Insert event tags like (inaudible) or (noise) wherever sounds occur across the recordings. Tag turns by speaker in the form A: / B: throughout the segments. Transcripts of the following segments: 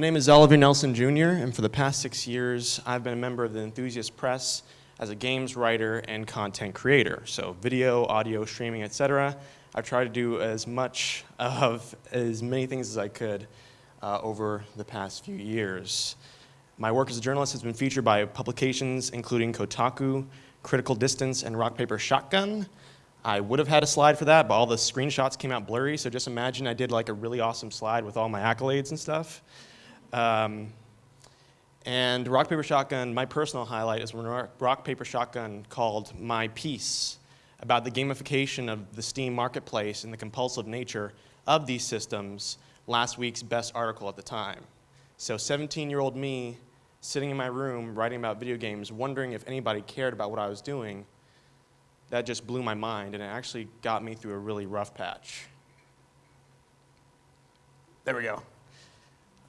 A: My name is Oliver Nelson Jr., and for the past six years, I've been a member of the Enthusiast Press as a games writer and content creator. So video, audio, streaming, etc. I've tried to do as much of as many things as I could uh, over the past few years. My work as a journalist has been featured by publications including Kotaku, Critical Distance, and Rock Paper Shotgun. I would have had a slide for that, but all the screenshots came out blurry, so just imagine I did like a really awesome slide with all my accolades and stuff. Um, and Rock, Paper, Shotgun, my personal highlight is when Rock, Paper, Shotgun called my piece about the gamification of the Steam marketplace and the compulsive nature of these systems last week's best article at the time. So 17-year-old me sitting in my room writing about video games, wondering if anybody cared about what I was doing, that just blew my mind and it actually got me through a really rough patch. There we go.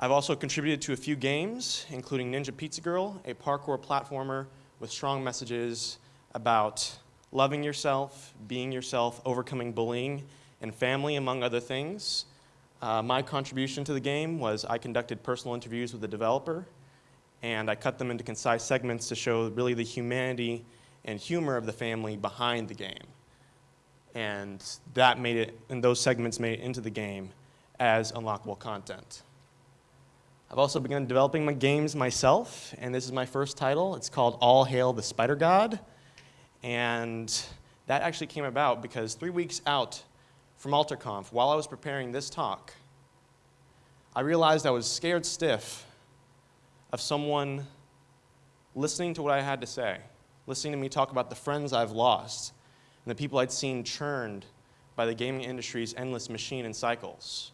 A: I've also contributed to a few games, including Ninja Pizza Girl, a parkour platformer with strong messages about loving yourself, being yourself, overcoming bullying, and family, among other things. Uh, my contribution to the game was I conducted personal interviews with the developer, and I cut them into concise segments to show really the humanity and humor of the family behind the game. And that made it, and those segments made it into the game as unlockable content. I've also begun developing my games myself, and this is my first title. It's called All Hail the Spider God. And that actually came about because three weeks out from AlterConf, while I was preparing this talk, I realized I was scared stiff of someone listening to what I had to say, listening to me talk about the friends I've lost and the people I'd seen churned by the gaming industry's endless machine and cycles.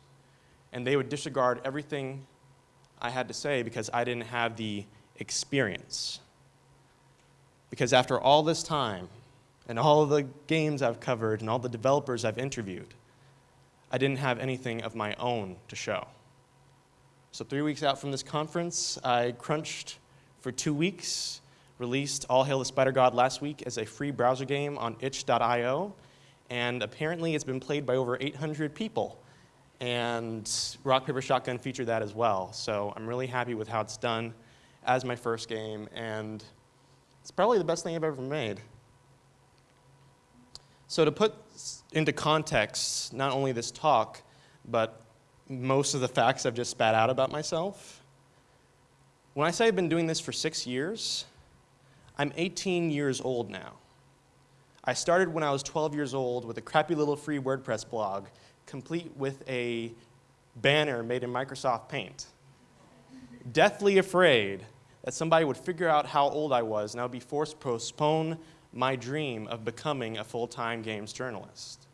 A: And they would disregard everything I had to say because I didn't have the experience. Because after all this time, and all the games I've covered, and all the developers I've interviewed, I didn't have anything of my own to show. So three weeks out from this conference, I crunched for two weeks, released All Hail the Spider God last week as a free browser game on itch.io, and apparently it's been played by over 800 people and Rock, Paper, Shotgun featured that as well. So I'm really happy with how it's done as my first game, and it's probably the best thing I've ever made. So to put into context, not only this talk, but most of the facts I've just spat out about myself, when I say I've been doing this for six years, I'm 18 years old now. I started when I was 12 years old with a crappy little free WordPress blog complete with a banner made in Microsoft Paint. Deathly afraid that somebody would figure out how old I was and I would be forced to postpone my dream of becoming a full-time games journalist.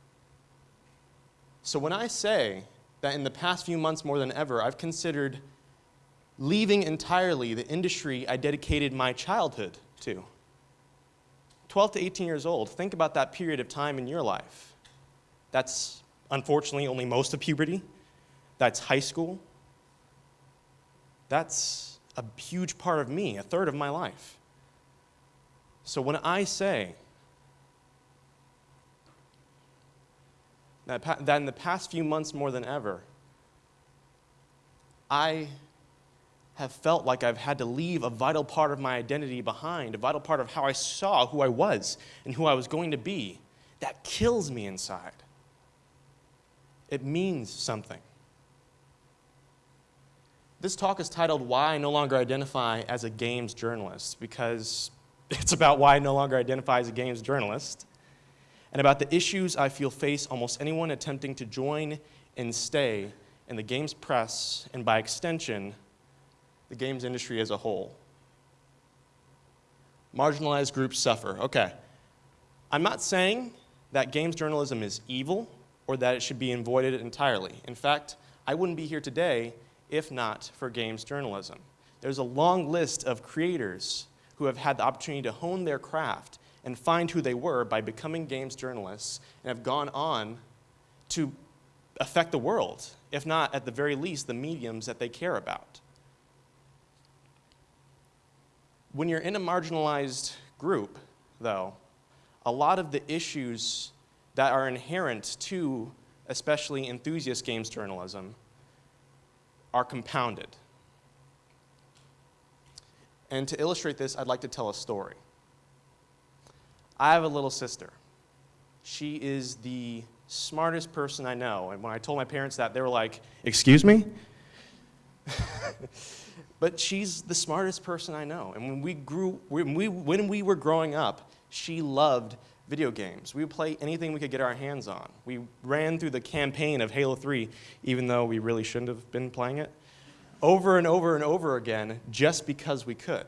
A: So when I say that in the past few months more than ever, I've considered leaving entirely the industry I dedicated my childhood to. 12 to 18 years old, think about that period of time in your life. That's unfortunately only most of puberty. That's high school. That's a huge part of me, a third of my life. So when I say that, that in the past few months more than ever, I have felt like I've had to leave a vital part of my identity behind, a vital part of how I saw who I was and who I was going to be. That kills me inside. It means something. This talk is titled Why I No Longer Identify as a Games Journalist because (laughs) it's about why I no longer identify as a games journalist and about the issues I feel face almost anyone attempting to join and stay in the games press and by extension, the games industry as a whole. Marginalized groups suffer. Okay. I'm not saying that games journalism is evil or that it should be avoided entirely. In fact, I wouldn't be here today if not for games journalism. There's a long list of creators who have had the opportunity to hone their craft and find who they were by becoming games journalists and have gone on to affect the world, if not at the very least the mediums that they care about. When you're in a marginalized group, though, a lot of the issues that are inherent to especially enthusiast games journalism are compounded. And to illustrate this, I'd like to tell a story. I have a little sister. She is the smartest person I know. And when I told my parents that, they were like, Excuse me? (laughs) but she's the smartest person I know. And when we grew, when we, when we were growing up, she loved video games. We would play anything we could get our hands on. We ran through the campaign of Halo 3, even though we really shouldn't have been playing it, over and over and over again just because we could.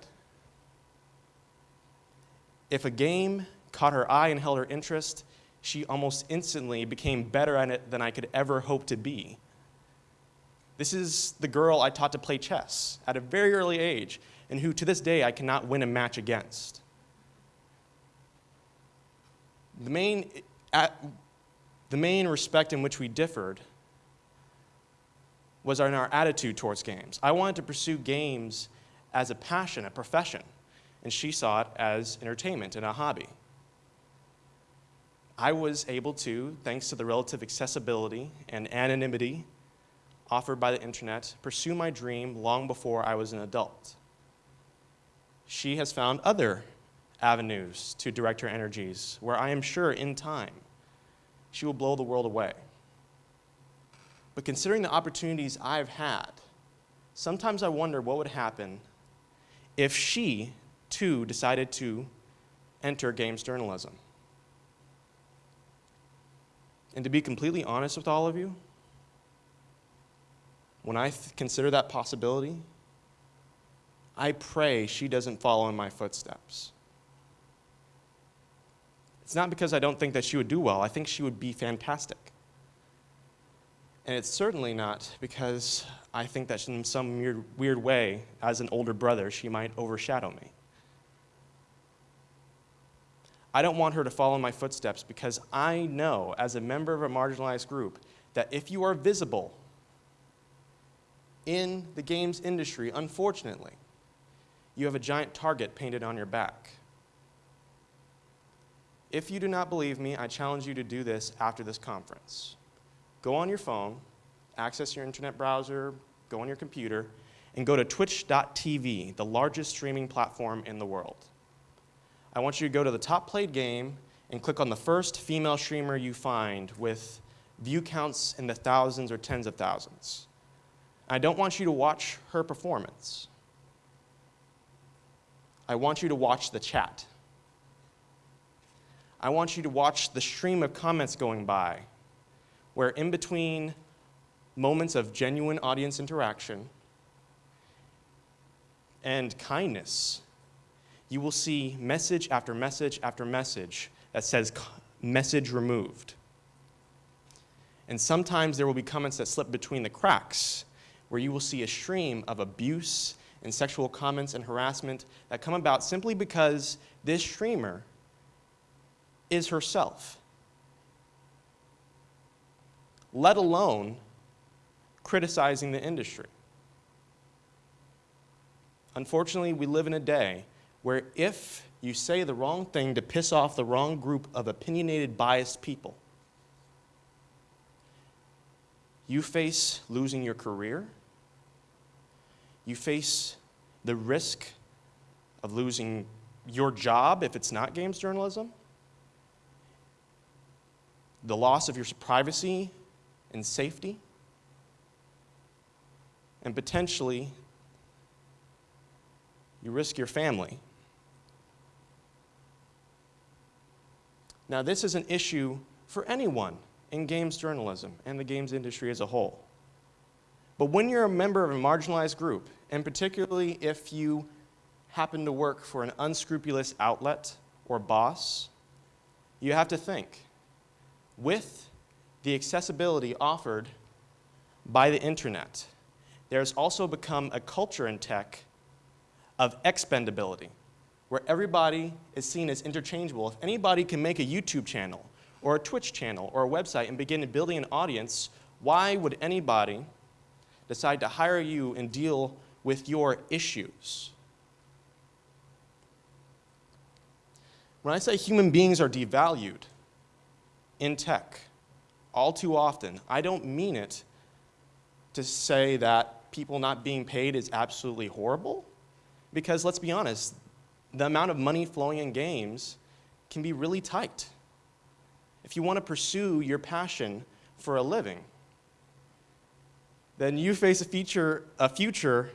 A: If a game caught her eye and held her interest, she almost instantly became better at it than I could ever hope to be. This is the girl I taught to play chess at a very early age, and who to this day I cannot win a match against. The main, at, the main respect in which we differed was in our attitude towards games. I wanted to pursue games as a passion, a profession, and she saw it as entertainment and a hobby. I was able to, thanks to the relative accessibility and anonymity offered by the internet, pursue my dream long before I was an adult. She has found other avenues to direct her energies where I am sure in time she will blow the world away. But considering the opportunities I've had, sometimes I wonder what would happen if she, too, decided to enter games journalism. And to be completely honest with all of you, when I consider that possibility, I pray she doesn't follow in my footsteps. It's not because I don't think that she would do well, I think she would be fantastic. And it's certainly not because I think that in some weird, weird way, as an older brother, she might overshadow me. I don't want her to follow my footsteps because I know, as a member of a marginalized group, that if you are visible in the games industry, unfortunately, you have a giant target painted on your back. If you do not believe me, I challenge you to do this after this conference. Go on your phone, access your internet browser, go on your computer, and go to twitch.tv, the largest streaming platform in the world. I want you to go to the top played game and click on the first female streamer you find with view counts in the thousands or tens of thousands. I don't want you to watch her performance. I want you to watch the chat. I want you to watch the stream of comments going by, where in between moments of genuine audience interaction and kindness, you will see message after message after message that says message removed. And sometimes there will be comments that slip between the cracks, where you will see a stream of abuse and sexual comments and harassment that come about simply because this streamer is herself, let alone criticizing the industry. Unfortunately, we live in a day where if you say the wrong thing to piss off the wrong group of opinionated, biased people, you face losing your career, you face the risk of losing your job if it's not games journalism, the loss of your privacy and safety, and potentially you risk your family. Now, this is an issue for anyone in games journalism and the games industry as a whole. But when you're a member of a marginalized group, and particularly if you happen to work for an unscrupulous outlet or boss, you have to think with the accessibility offered by the internet, there's also become a culture in tech of expendability, where everybody is seen as interchangeable. If anybody can make a YouTube channel, or a Twitch channel, or a website and begin building an audience, why would anybody decide to hire you and deal with your issues? When I say human beings are devalued, in tech all too often. I don't mean it to say that people not being paid is absolutely horrible, Because let's be honest, the amount of money flowing in games can be really tight. If you want to pursue your passion for a living, then you face a, feature, a future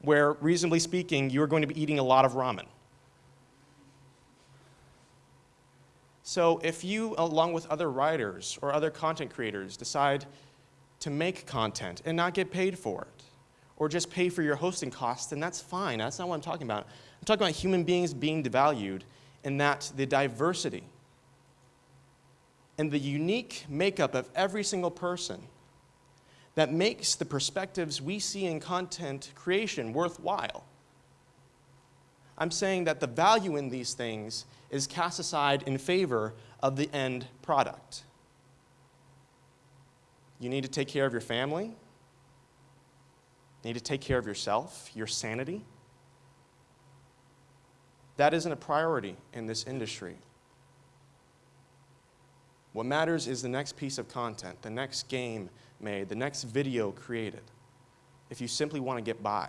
A: where, reasonably speaking, you're going to be eating a lot of ramen. So if you, along with other writers or other content creators, decide to make content and not get paid for it, or just pay for your hosting costs, then that's fine. That's not what I'm talking about. I'm talking about human beings being devalued and that the diversity and the unique makeup of every single person that makes the perspectives we see in content creation worthwhile. I'm saying that the value in these things is cast aside in favor of the end product. You need to take care of your family. You need to take care of yourself, your sanity. That isn't a priority in this industry. What matters is the next piece of content, the next game made, the next video created, if you simply want to get by.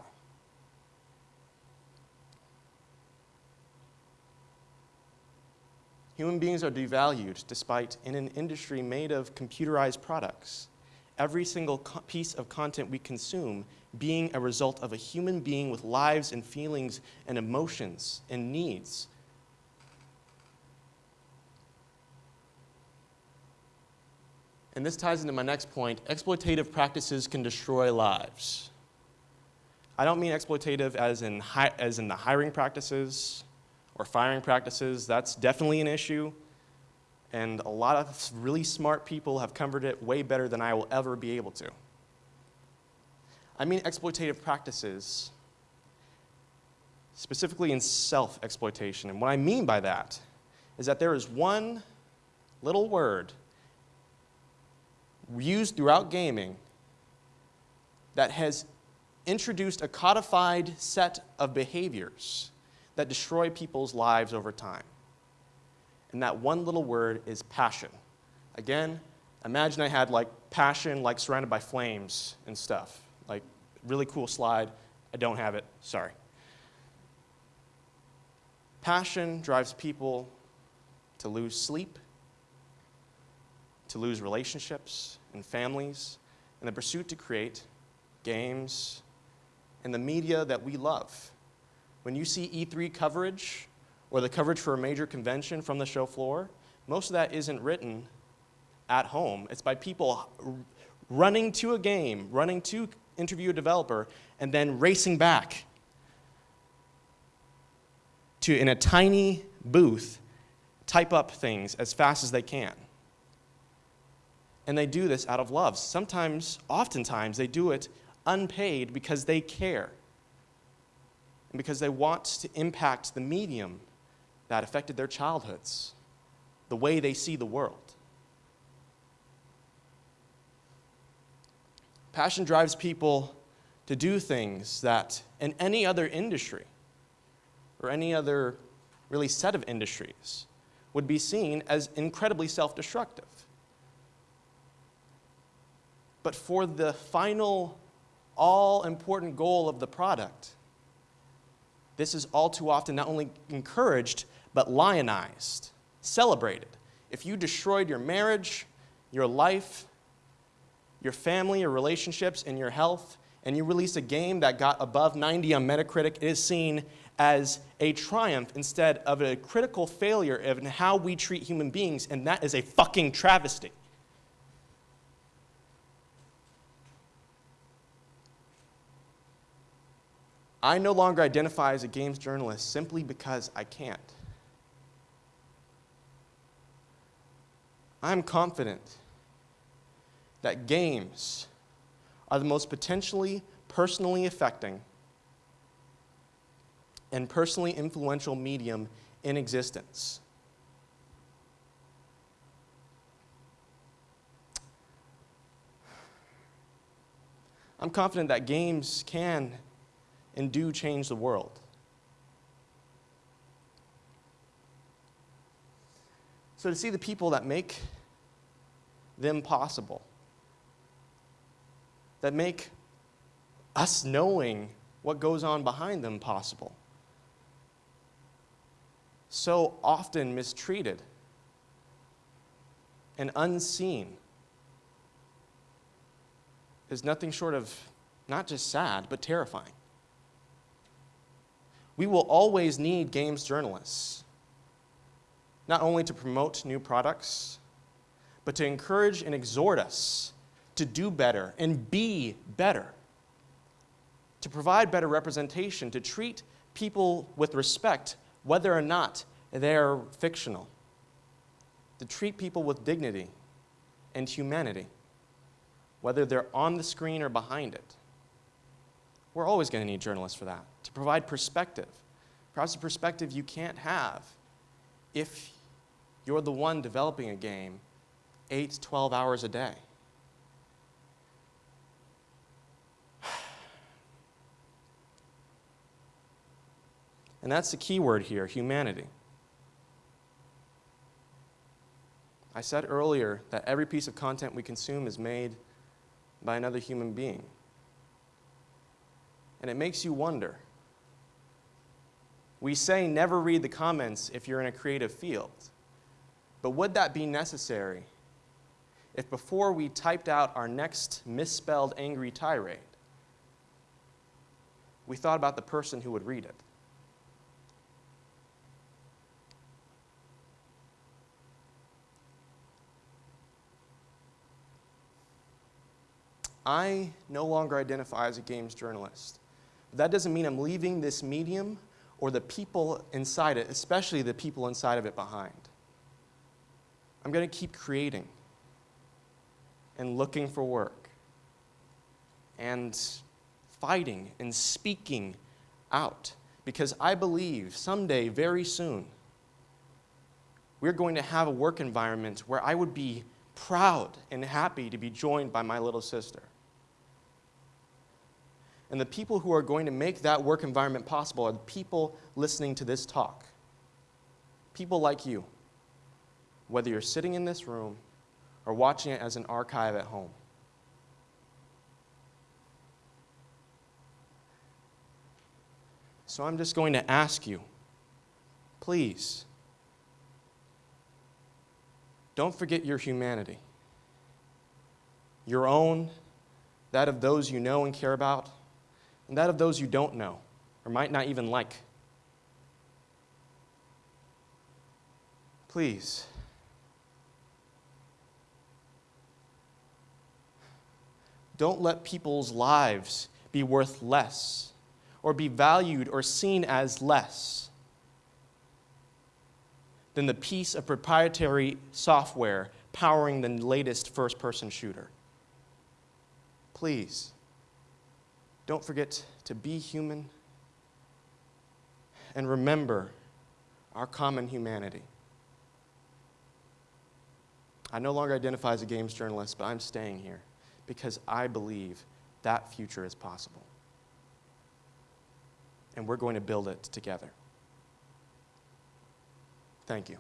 A: Human beings are devalued despite in an industry made of computerized products. Every single piece of content we consume being a result of a human being with lives and feelings and emotions and needs. And this ties into my next point. Exploitative practices can destroy lives. I don't mean exploitative as in, as in the hiring practices, or firing practices, that's definitely an issue. And a lot of really smart people have covered it way better than I will ever be able to. I mean exploitative practices, specifically in self exploitation. And what I mean by that is that there is one little word used throughout gaming that has introduced a codified set of behaviors that destroy people's lives over time. And that one little word is passion. Again, imagine I had like passion, like surrounded by flames and stuff. Like, really cool slide. I don't have it, sorry. Passion drives people to lose sleep, to lose relationships and families, in the pursuit to create games and the media that we love. When you see E3 coverage or the coverage for a major convention from the show floor, most of that isn't written at home. It's by people running to a game, running to interview a developer, and then racing back to, in a tiny booth, type up things as fast as they can. And they do this out of love. Sometimes, oftentimes, they do it unpaid because they care and because they want to impact the medium that affected their childhoods, the way they see the world. Passion drives people to do things that in any other industry or any other really set of industries would be seen as incredibly self destructive. But for the final, all important goal of the product, this is all too often not only encouraged, but lionized, celebrated. If you destroyed your marriage, your life, your family, your relationships, and your health, and you release a game that got above 90 on Metacritic, it is seen as a triumph instead of a critical failure in how we treat human beings, and that is a fucking travesty. I no longer identify as a games journalist simply because I can't. I'm confident that games are the most potentially personally affecting and personally influential medium in existence. I'm confident that games can and do change the world. So, to see the people that make them possible, that make us knowing what goes on behind them possible. So often mistreated and unseen is nothing short of not just sad, but terrifying. We will always need games journalists, not only to promote new products, but to encourage and exhort us to do better and be better, to provide better representation, to treat people with respect, whether or not they're fictional, to treat people with dignity and humanity, whether they're on the screen or behind it. We're always going to need journalists for that, to provide perspective. Perhaps a perspective you can't have if you're the one developing a game 8, 12 hours a day. (sighs) And that's the key word here humanity. I said earlier that every piece of content we consume is made by another human being. And it makes you wonder. We say never read the comments if you're in a creative field. But would that be necessary if before we typed out our next misspelled angry tirade, we thought about the person who would read it? I no longer identify as a games journalist. But that doesn't mean I'm leaving this medium or the people inside it, especially the people inside of it, behind. I'm going to keep creating and looking for work and fighting and speaking out because I believe someday, very soon, we're going to have a work environment where I would be proud and happy to be joined by my little sister. And the people who are going to make that work environment possible are the people listening to this talk. People like you, whether you're sitting in this room or watching it as an archive at home. So I'm just going to ask you, please, don't forget your humanity. Your own, that of those you know and care about, and that of those you don't know or might not even like. Please. Don't let people's lives be worth less or be valued or seen as less than the piece of proprietary software powering the latest first person shooter. Please. Don't forget to be human and remember our common humanity. I no longer identify as a games journalist, but I'm staying here because I believe that future is possible. And we're going to build it together. Thank you.